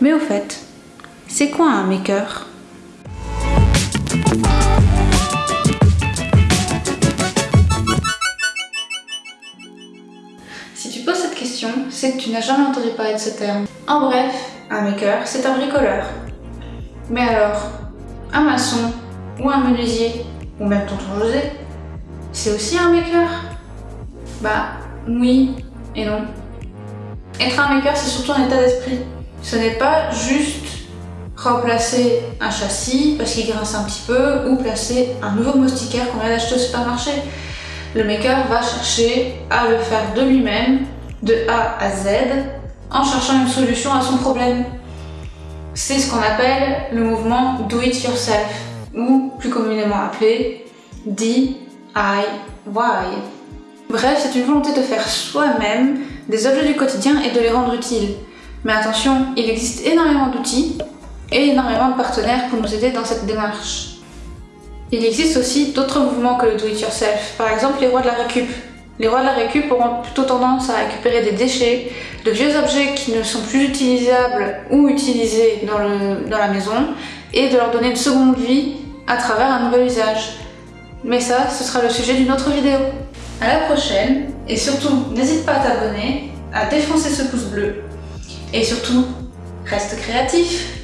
Mais au fait, c'est quoi un maker? Si tu poses cette question, c'est que tu n'as jamais entendu parler de ce terme. En bref, un maker, c'est un bricoleur. Mais alors, un maçon, ou un menuisier, ou même tonton José, c'est aussi un maker? Bah, oui et non. Être un maker, c'est surtout un état d'esprit. Ce n'est pas juste remplacer un châssis parce qu'il grince un petit peu ou placer un nouveau moustiquaire qu'on vient d'acheter au supermarché. Le maker va chercher à le faire de lui-même, de A à Z, en cherchant une solution à son problème. C'est ce qu'on appelle le mouvement Do It Yourself, ou plus communément appelé DIY. Bref, c'est une volonté de faire soi-même des objets du quotidien et de les rendre utiles. Mais attention, il existe énormément d'outils et énormément de partenaires pour nous aider dans cette démarche. Il existe aussi d'autres mouvements que le do-it-yourself, par exemple les rois de la récup. Les rois de la récup auront plutôt tendance à récupérer des déchets, de vieux objets qui ne sont plus utilisables ou utilisés dans, dans la maison, et de leur donner une seconde vie à travers un nouvel usage. Mais ça, ce sera le sujet d'une autre vidéo. À la prochaine, et surtout, n'hésite pas à t'abonner, à défoncer ce pouce bleu, et surtout, reste créatif